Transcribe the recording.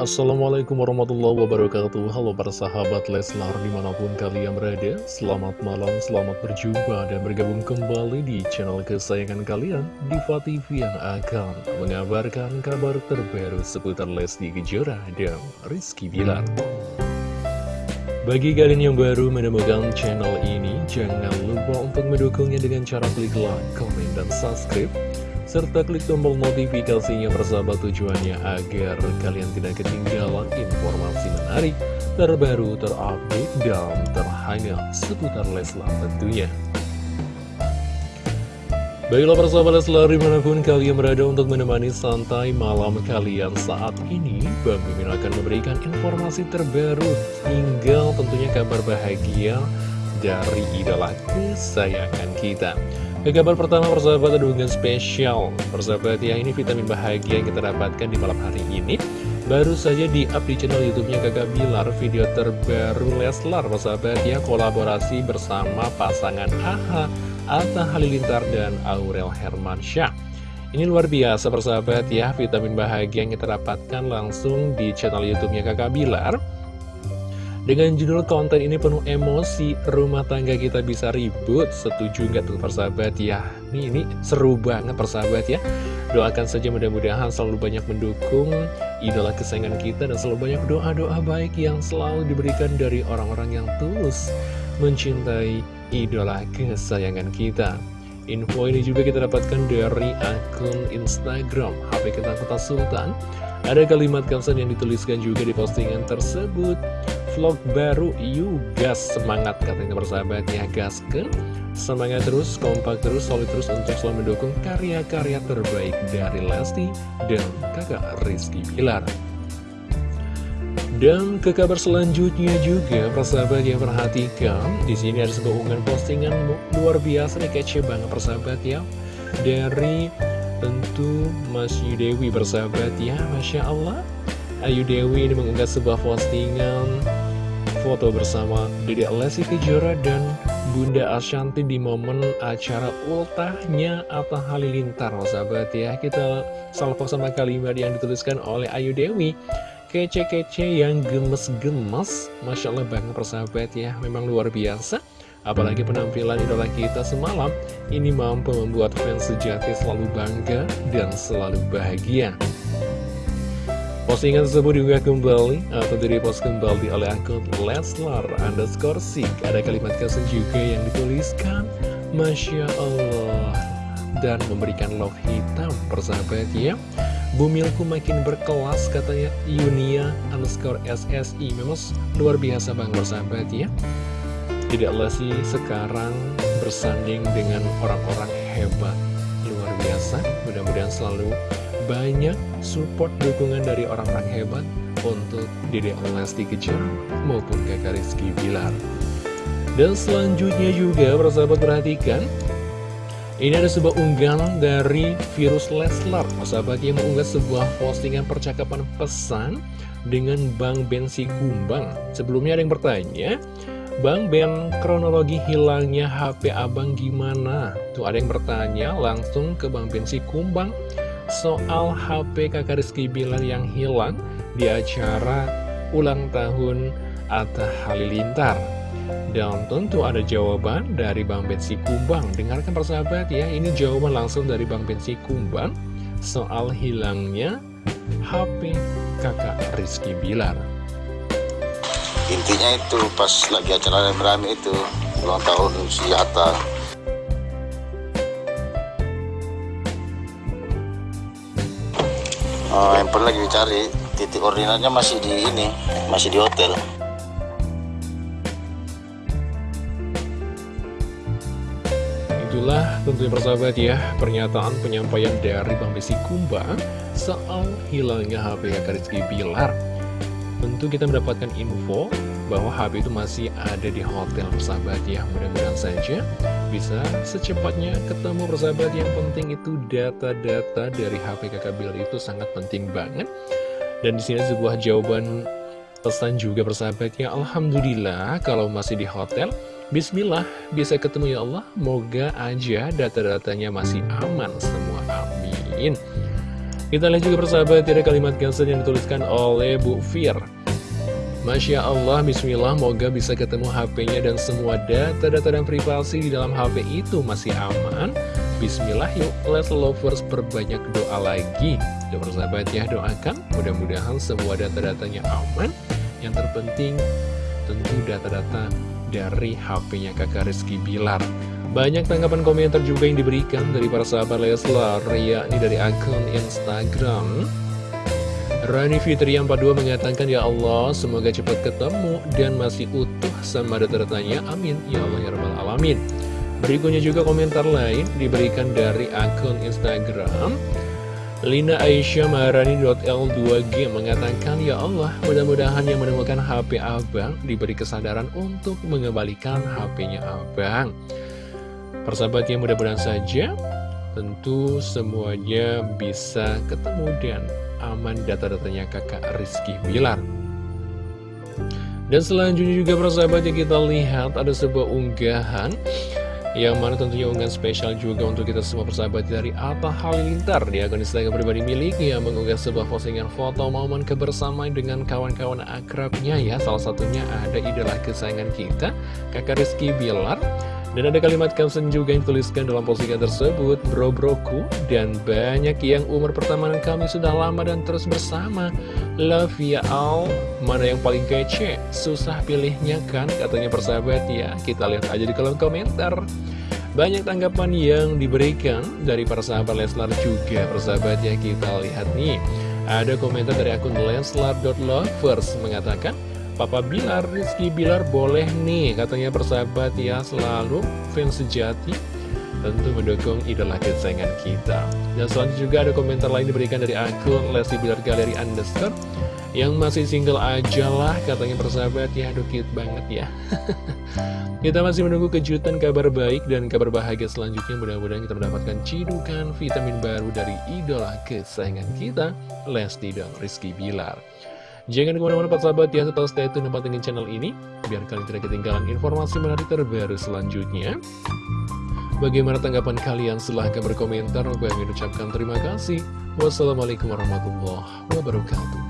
Assalamualaikum warahmatullahi wabarakatuh. Halo para sahabat Leslar di mana pun kalian berada Selamat malam, selamat berjumpa dan bergabung kembali di channel kesayangan kalian Diva TV yang akan mengabarkan kabar terbaru seputar Lesti Kejora dan Rizky Bilar. Bagi kalian yang baru menemukan channel ini Jangan lupa untuk mendukungnya dengan cara klik like, komen, dan subscribe serta klik tombol notifikasinya bersama tujuannya agar kalian tidak ketinggalan informasi menarik, terbaru, terupdate, dan terhangat seputar Leslar tentunya. Baiklah persahabat Leslar di mana pun kalian berada untuk menemani santai malam kalian saat ini Bang Mimin akan memberikan informasi terbaru hingga tentunya kabar bahagia dari idola kesayangan kita ke kabar pertama persahabat ada hubungan spesial. Persahabat ya ini vitamin bahagia yang kita dapatkan di malam hari ini. Baru saja di up di channel youtube-nya Kakak Bilar Video terbaru Leslar persahabat ya Kolaborasi bersama pasangan AHA Atta Halilintar dan Aurel Hermansyah. Ini luar biasa persahabat ya Vitamin bahagia yang kita dapatkan langsung di channel youtube-nya Kakak Bilar dengan judul konten ini penuh emosi, rumah tangga kita bisa ribut, setuju nggak tuh persahabat ya? Ini, ini seru banget persahabat ya. Doakan saja mudah-mudahan selalu banyak mendukung idola kesayangan kita dan selalu banyak doa-doa baik yang selalu diberikan dari orang-orang yang tulus mencintai idola kesayangan kita. Info ini juga kita dapatkan dari akun Instagram HP kita Kota Sultan. Ada kalimat caption yang dituliskan juga di postingan tersebut vlog baru. Yuk gas semangat katanya bersahabat ya. Gas ke Semangat terus, kompak terus, solid terus untuk selalu mendukung karya-karya terbaik dari Lesti dan kakak Rizky Pilar dan ke kabar selanjutnya juga, persahabat yang perhatikan, di sini ada sebuah unggahan postingan luar biasa nih, kece banget persahabat ya. Dari tentu Mas Yudewi bersahabat ya, Masya Allah. Ayu Dewi ini mengunggah sebuah postingan foto bersama Dedek Lesti Kejora dan Bunda Ashanti di momen acara ultahnya Atta Halilintar sahabat ya. Kita salvo sama kalimat yang dituliskan oleh Ayu Dewi. Kece-kece yang gemes-gemes. Masya Allah banget persahabat ya. Memang luar biasa. Apalagi penampilan idola kita semalam. Ini mampu membuat fans sejati selalu bangga dan selalu bahagia Postingan tersebut juga kembali atau direpost kembali oleh akun Leslar underscore Sik. Ada kalimat caption juga yang dituliskan Masya Allah dan memberikan love hitam persahabat ya. Bumilku makin berkelas katanya Yunia underscore SSI Memang luar biasa bang persahabat ya Tidaklah sih sekarang bersanding dengan orang-orang hebat Luar biasa Mudah-mudahan selalu banyak support dukungan dari orang-orang hebat untuk Dede Lesti Kejora maupun kakak Rizky Bilar. Dan selanjutnya juga persahabat perhatikan ini ada sebuah unggahan dari virus Leslar Persahabat yang mengunggah sebuah postingan percakapan pesan dengan Bang Ben Kumbang Sebelumnya ada yang bertanya Bang Ben, kronologi hilangnya HP abang gimana? Tuh ada yang bertanya langsung ke Bang Ben Kumbang soal HP kakak Rizky Bilar yang hilang di acara ulang tahun Atta Halilintar. Dan tentu ada jawaban dari Bang Betsy Kumbang. Dengarkan persahabat ya, ini jawaban langsung dari Bang Betsy Kumbang soal hilangnya HP kakak Rizky Bilar. Intinya itu pas lagi acara rame-rame itu ulang tahun si Atta uh, handphone lagi dicari. Titik ordinatnya masih di ini masih di hotel. Itulah tentunya persahabat ya pernyataan penyampaian dari Bang Besi Kumbang soal hilangnya HP Rizky Bilar. Tentu kita mendapatkan info bahwa HP itu masih ada di hotel persahabat ya. Mudah-mudahan saja bisa secepatnya ketemu persahabat Yang penting itu data-data dari HP kakak Bill itu sangat penting banget. Dan di sini sebuah jawaban pesan juga persahabat ya. Alhamdulillah kalau masih di hotel Bismillah bisa ketemu ya Allah. Moga aja data-datanya masih aman semua. Amin. Kita lihat juga persahabat ada kalimat caption yang dituliskan oleh Bu Fir Masya Allah, Bismillah, moga bisa ketemu HP-nya dan semua data-data dan privasi di dalam HP itu masih aman. Bismillah yuk, let's lovers perbanyak doa lagi. Doa persahabat ya, doakan mudah-mudahan semua data-datanya aman. Yang terpenting tentu data-data dari HP-nya kakak Rizky Bilar. Banyak tanggapan komentar juga yang diberikan dari para sahabat Leslar, yakni dari akun Instagram. Rani Fitri yang 42 mengatakan, Ya Allah, semoga cepat ketemu dan masih utuh sama data-datanya. Amin. Ya Allah, ya Rabbal Alamin. Berikutnya juga komentar lain diberikan dari akun Instagram. Lina Aisyah Maharani.l2g mengatakan, Ya Allah, mudah-mudahan yang menemukan HP Abang diberi kesadaran untuk mengembalikan HP-nya Abang. Persahabatnya mudah-mudahan saja, tentu semuanya bisa ketemu dan aman data-datanya kakak Rizky Bilar. Dan selanjutnya juga persahabat yang kita lihat ada sebuah unggahan yang mana tentunya unggahan spesial juga untuk kita semua persahabat dari Atta Halilintar. Di akun Instagram pribadi miliknya mengunggah sebuah postingan foto momen kebersamaan dengan kawan-kawan akrabnya ya. Salah satunya ada idola kesayangan kita kakak Rizky Bilar dan ada kalimat caption juga yang tuliskan dalam postingan tersebut, bro-broku, dan banyak yang umur pertemanan kami sudah lama dan terus bersama. Love ya all, mana yang paling kece? Susah pilihnya kan, katanya persahabat ya. Kita lihat aja di kolom komentar. Banyak tanggapan yang diberikan dari para sahabat Leslar juga, persahabat ya. Kita lihat nih, ada komentar dari akun leslar.lovers mengatakan, Papa Bilar, Rizky Bilar boleh nih katanya persahabat ya selalu fans sejati tentu mendukung idola kesayangan kita. Dan selanjutnya juga ada komentar lain diberikan dari akun Lesti Bilar Galeri Underscore yang masih single aja lah katanya persahabat ya aduh cute banget ya. Kita masih menunggu kejutan kabar baik dan kabar bahagia selanjutnya. Mudah-mudahan kita mendapatkan cidukan vitamin baru dari idola kesayangan kita Lesti dan Rizky Bilar Jangan ke mana-mana Pak Sahabat ya, tetap stay tune dengan channel ini, biar kalian tidak ketinggalan informasi menarik terbaru selanjutnya. Bagaimana tanggapan kalian? Silahkan berkomentar. Bagi ucapkan terima kasih. Wassalamualaikum warahmatullahi wabarakatuh.